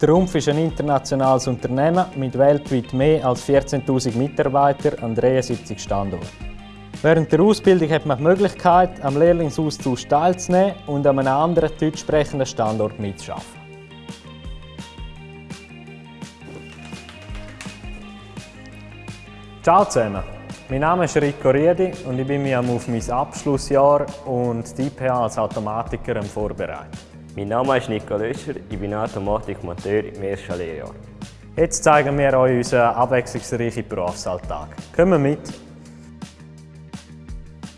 Trumpf ist ein internationales Unternehmen mit weltweit mehr als 14.000 Mitarbeitern an 73 Standorten. Während der Ausbildung hat man die Möglichkeit, am Lehrlingsaustausch teilzunehmen und an einem anderen deutsch sprechenden Standort mitzuarbeiten. Ciao zusammen, mein Name ist Rico Riedi und ich bin mich auf mein Abschlussjahr und die IPH als Automatiker am Vorbereiten. Mein Name ist Nico Löscher, ich bin Automatikmonteur im ersten Lehrjahr. Jetzt zeigen wir euch unseren abwechslungsreichen Berufsalltag. Kommen mit!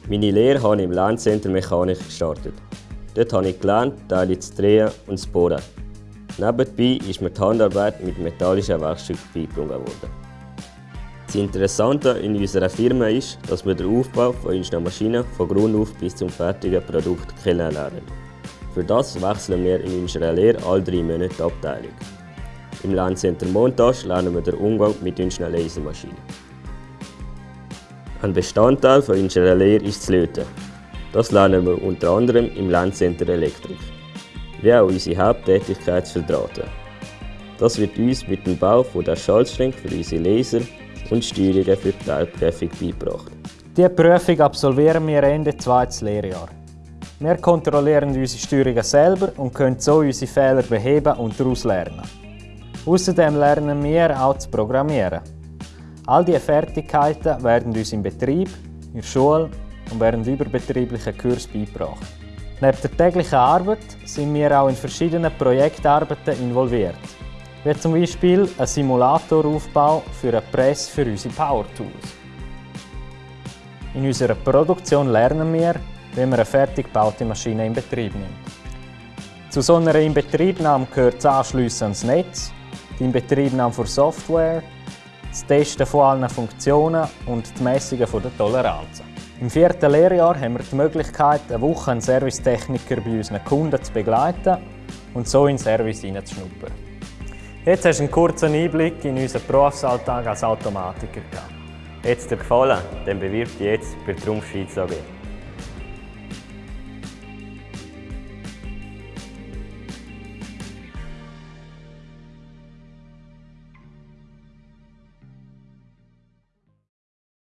Meine Lehre habe ich im Lerncenter Mechanik gestartet. Dort habe ich gelernt, Teile zu drehen und zu bohren. Nebenbei ist mir die Handarbeit mit metallischen Werkstücken beigebracht worden. Das Interessante in unserer Firma ist, dass wir den Aufbau von unseren Maschinen von Grund auf bis zum fertigen Produkt kennenlernen. Für das wechseln wir in unserer Lehre alle drei Monate die Abteilung. Im Lerncenter Montage lernen wir den Umgang mit unseren Lasermaschinen. Ein Bestandteil von unserer Lehre ist das Löten. Das lernen wir unter anderem im Lerncenter Elektrik. Wie auch unsere Haupttätigkeit zu verdrahten. Das wird uns mit dem Bau von der Schaltstränge für unsere Laser und Steuerungen für die Teilprüfung beigebracht. Diese Prüfung absolvieren wir Ende zweites Lehrjahr. Wir kontrollieren unsere Steuerungen selber und können so unsere Fehler beheben und daraus lernen. Außerdem lernen wir auch zu programmieren. All diese Fertigkeiten werden uns im Betrieb, in der Schule und während überbetrieblichen Kursen beigebracht. Neben der täglichen Arbeit sind wir auch in verschiedenen Projektarbeiten involviert wie zum Beispiel ein Simulatoraufbau für eine Press für unsere Power Tools. In unserer Produktion lernen wir, wie man eine fertig gebaute Maschine in Betrieb nimmt. Zu so einer Inbetriebnahme gehört das Anschliessen ans Netz, die Inbetriebnahme von Software, das Testen von allen Funktionen und die Messungen der Toleranzen. Im vierten Lehrjahr haben wir die Möglichkeit, eine Woche einen Servicetechniker bei unseren Kunden zu begleiten und so in den Service hineinzuschnuppern. Jetzt hast du einen kurzen Einblick in unseren Berufsalltag als Automatiker. Hat es dir gefallen? Dann bewirb dich jetzt bei Trumpf Schweiz AG.